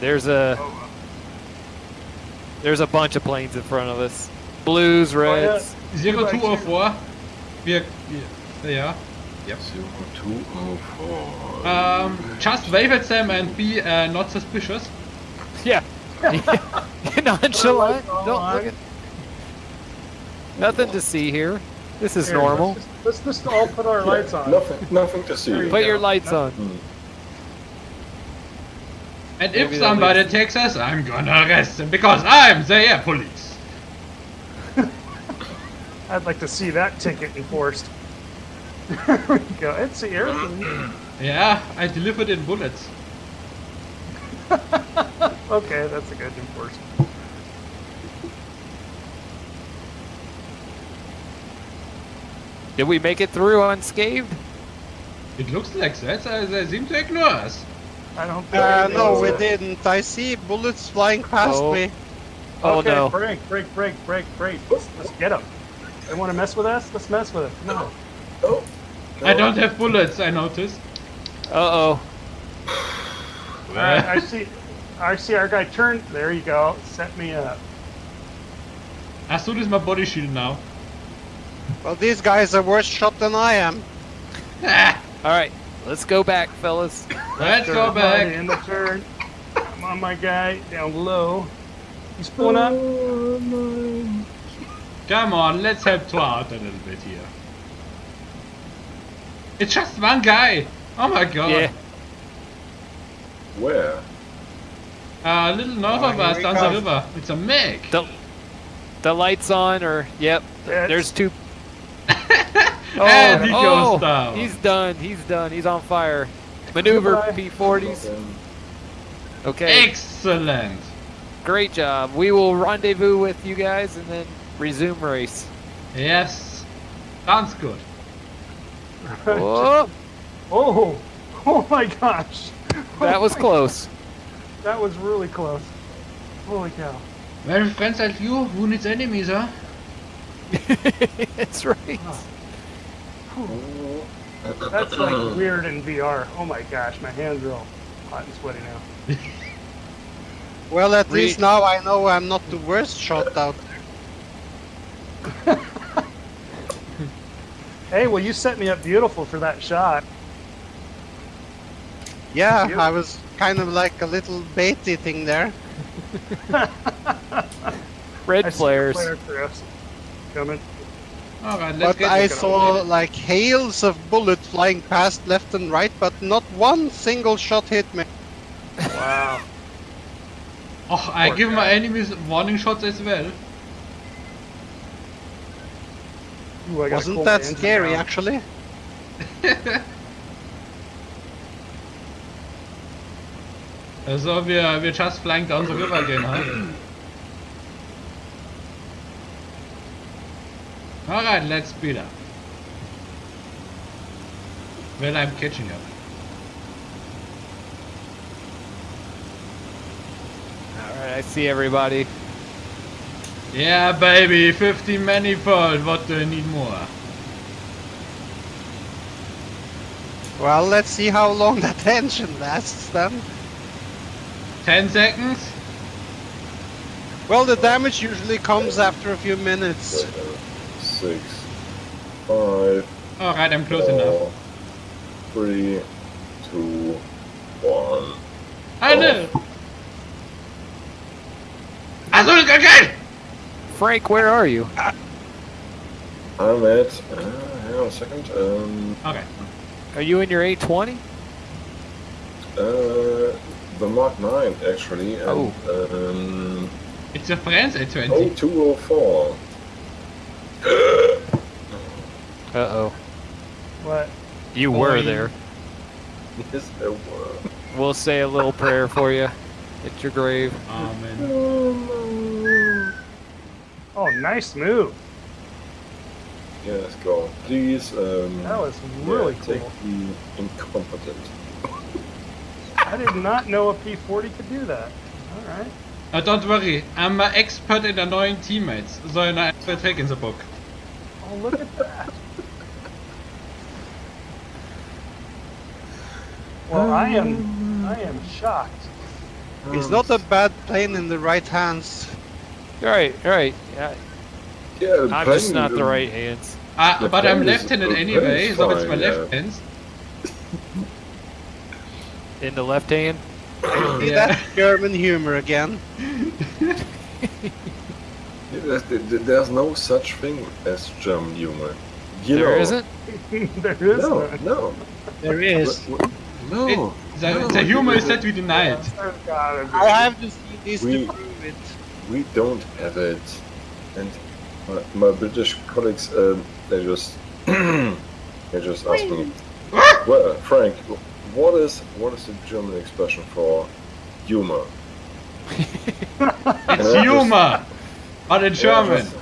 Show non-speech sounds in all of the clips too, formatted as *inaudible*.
There's a there's a bunch of planes in front of us. Blues, reds. Zero two oh four. Wir, wir, ja. Yep. Zero two oh four. Um, just wave at them and be uh, not suspicious. Yeah. *laughs* Nonchalant. *laughs* Don't look at. Nothing to see here. This is Here, normal. Let's just, let's just all put our lights on. Nothing, nothing to see. There you Put go. your lights on. Hmm. And Maybe if somebody makes- takes us, I'm gonna arrest them because *laughs* I'm the air police. I'd like to see that ticket enforced. *laughs* there we go. It's the air. police. *clears throat* Yeah, I delivered in bullets. *laughs* okay, that's a good enforcement. Did we make it through unscathed? It looks like that. They seem to ignore us. I don't think Uh, no, is. we didn't. I see bullets flying past Oh. me. Oh okay, no. break, break, break, break, break. Let's, let's get them. They want to mess with us? Let's mess with it. No. Oh. I don't have bullets, I noticed. Uh oh. All right, I see. I see our guy turn. There you go. Set me up. As soon as my body shield now. Well, these guys are worse shot than I am. Ah, All right. Let's go back, fellas. let's go back. In the turn. Come on, my guy. Down low. He's pulling up. Come on, let's help Thor out a little bit here. It's just one guy. Oh my god. Yeah. Where? Uh, a little north Oh, of us he down the river. It's a Meg. The the lights on, or yep. That's- There's two. Oh, and he oh, goes down. He's done. He's done. He's on fire. Maneuver P40s. Okay. Excellent. Great job. We will rendezvous with you guys and then resume race. Yes. Sounds good. *laughs* Whoa, Oh, oh my gosh. that was close. That was really close. Holy cow. Well, friends like you, who needs enemies, huh? *laughs* That's right. That's like *laughs* weird in VR. Oh my gosh, my hands are all hot and sweaty now. *laughs* Well, at Re- least now I know I'm not the worst shot out there. *laughs* Hey, well, you set me up beautiful for that shot. Yeah, I was kind of like a little baity thing there. Red I see flares. Flare for us coming. Alright, But get I saw it. like hails of bullets flying past left and right, but not one single shot hit me. Wow. *laughs* Oh, I Poor give my enemies warning shots as well. Ooh, I Wasn't that scary, now. actually? *laughs* Also, wir, wir just flying down the river again, huh? *clears throat* Alright, let's speed up. Well, I'm catching up. All right, I see everybody. Yeah, baby, 50 manifold, what do I need more? Well, let's see how long that *laughs* engine lasts then. 10 seconds? Well, the damage usually comes after a few minutes. Seven, six, five, Alright, I'm close enough. four, three, two, one. I know! Also, okay! Frank, where are you? I'm at. Uh, hang on a second. Um, Okay. Are you in your 820? uh, the Mark 9 actually. And, Oh. Um, It's a Friends A20. oh, 204. Uh oh. What? You were there. *laughs* Yes, there were. We'll say a little prayer for you at your grave. Amen. Oh, nice move. Yeah, let's go. Please. Um, That was really yeah, cool. Take the incompetent. *laughs* I did not know a P40 could do that. All right. Uh, don't worry, I'm an expert in annoying teammates, so an expert trick in the book. Oh, look at that. Well, I am, I am shocked. It's not a bad plane in the right hands. Right, right. Yeah, Yeah, I'm just not the right hands. Uh, The but I'm plane is- left-handed anyway, is so it's my fine, left yeah. hands. In the left hand. *coughs* See Yeah. that German humor again. *laughs* Yeah, there's, there's no such thing as German humor. You There know, isn't. *laughs* there is No, no. There is. W- w- No. It, the, no, the humor is that we deny it. There's gotta be. I have to see this We- to prove it. We don't have it. And my, my British colleagues, um, they just, *clears throat* they just ask me, well, Frank, what is what is the German expression for humor? *laughs* It's Yeah, humor, but in And I German. just-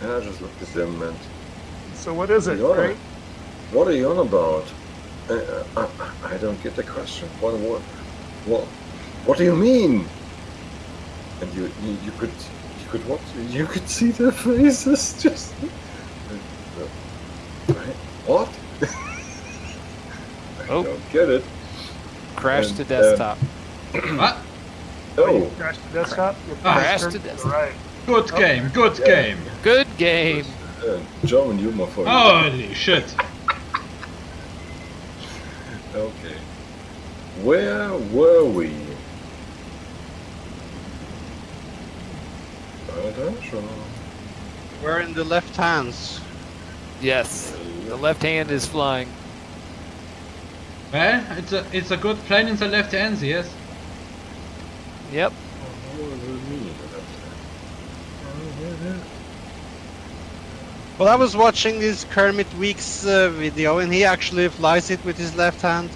And I just looked at them and, So what is it, Yeah. Frank? what are you on about? Uh, I, I don't get the question. What, what, what, what do you mean? And you, you, you could, you could what? You could see their faces *laughs* just. Right? What? *laughs* I Oh. don't get it. Crash And, to uh, desktop. What? *clears throat* Oh, Crash the desktop? Your Ah. Crash to the desktop. Right. Good game, good Yeah. game. Good game. uh, German humor for you. Holy shit. Okay. Where were we? Attention. We're in the left hands. Yes. The left hand is flying. Well, it's a it's a good plane in the left hands, yes. Yep. What does it mean? Well, I was watching this Kermit Weeks uh, video, and he actually flies it with his left hand.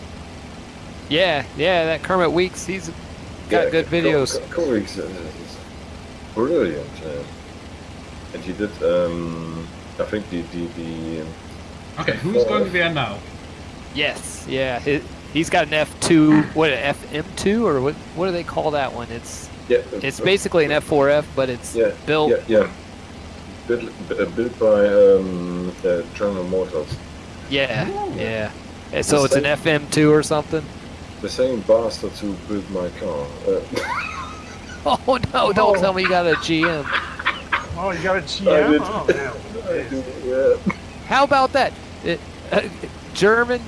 Yeah, yeah. That Kermit Weeks, he's got good videos. Comics is brilliant. Uh, and he did, um, I think the the, the um, Okay, who's going to be there now? Yes, yeah. He, he's got an F2, what, an FM2 or what? What do they call that one? It's yeah, it's uh, basically an F4F, but it's yeah, built. yeah, yeah. Built, uh, built by um, uh, General Motors. Yeah, Oh. yeah. And So it's an FM2 or something. The same bastards who built my car. Uh, *laughs* Oh no! Don't tell me you got a GM. *laughs* Oh, you got a GM? did. Oh, I man. yeah. How about that? It, uh, German.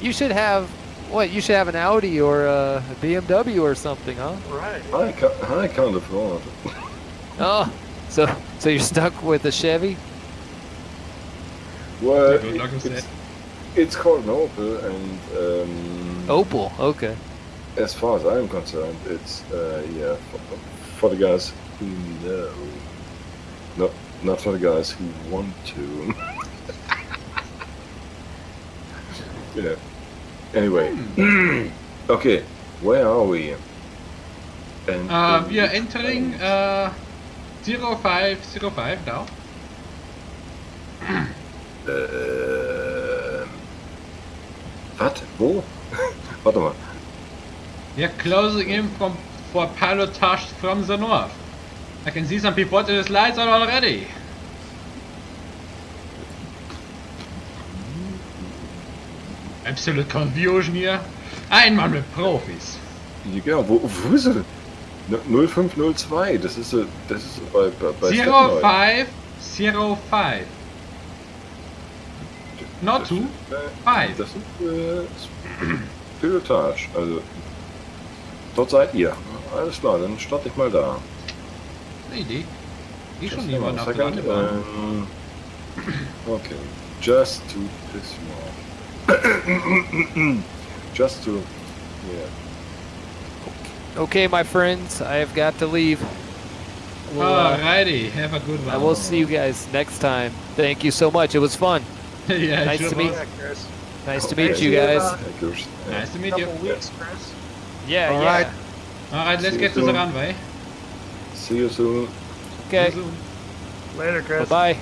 You should have what? You should have an Audi or a BMW or something, huh? Right. I can't, I can't afford. Oh, so so you're stuck with a Chevy? Well, Good luck with it's, it's called an Opel, and um, Opel. Okay. as far as I'm concerned, it's uh, yeah for, for the guys who know, not not for the guys who want to. *laughs* you know. Anyway, *clears throat* okay, where are we? And Uh, um, we are entering uh, 0505 now. Äh, was? Wo? *laughs* Warte mal. We are closing in from for pilotage from the north. I can see some people in the slides on already. Absolute confusion hier. Einmal mit Profis. Ja, wo, wo ist er? Ne- 0502, das ist so, das ist so bei, bei, bei Stadtneu. 0505. Not ist, äh, five. Das ist äh, Pilotage, also dort seid ihr. Alles klar, dann starte ich mal da. Eine Idee. Ich schon one auf der ähm, Okay, just to piss you off. *coughs* just to, yeah. Okay, my friends, I have got to leave. We'll, uh, Alrighty, have a good one. I will see you guys next time. Thank you so much. It was fun. *laughs* yeah, Nice sure to meet was. Yeah, Chris. Nice to meet you See you, guys. uh, Nice to meet you. Couple weeks, Chris. Yeah, All yeah. right. Alright, let's See get you to the soon. runway. See you soon. Okay. You soon. Later, Chris. Bye bye.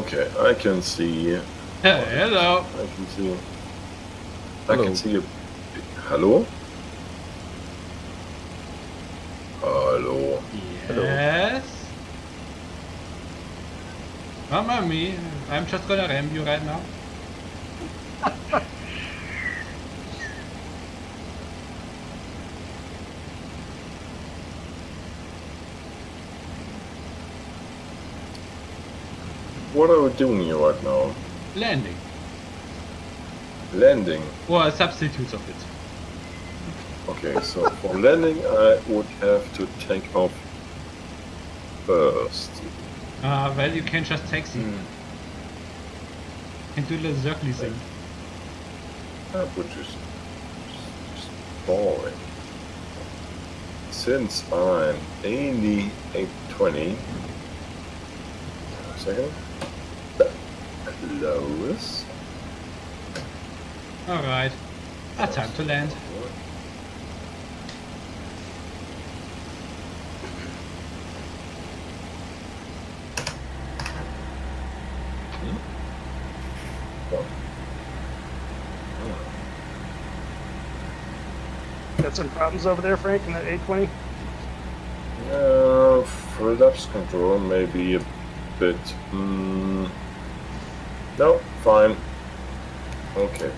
Okay, I can see. Hey, Hello. I can see. You. I Hello. can see you. Hello? Hello. Yes. Mamma me, I'm just gonna ram you right now. *laughs* What are we doing here right now? Landing. Landing. Or substitutes of it. Okay, so for landing, I would have to take off first. Uh, well, you can just taxi. Hmm. Can do the circle thing. That would just, just boring. Since I'm only 820. A second. Close. Alright. Ah, time to land. Got some problems over there, Frank, in that 820? Uh, for depth control, maybe a bit. Mm, no, fine. Okay.